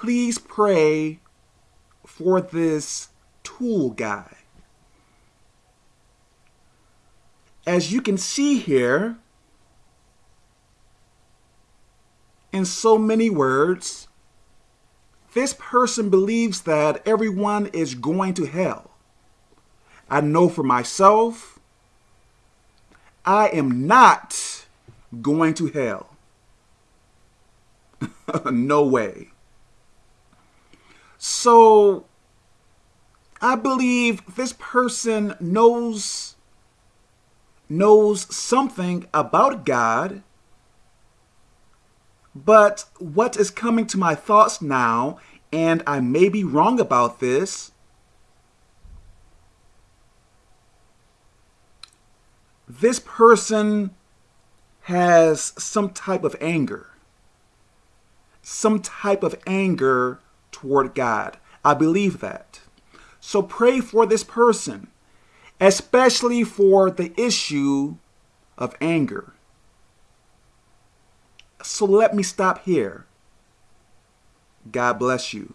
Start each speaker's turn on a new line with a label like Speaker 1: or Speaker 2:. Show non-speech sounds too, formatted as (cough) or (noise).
Speaker 1: please pray for this tool guy. As you can see here, in so many words, this person believes that everyone is going to hell. I know for myself, I am not going to hell. (laughs) no way. So I believe this person knows knows something about God. But what is coming to my thoughts now, and I may be wrong about this, this person has some type of anger. Some type of anger toward God. I believe that. So pray for this person, especially for the issue of anger. So let me stop here. God bless you.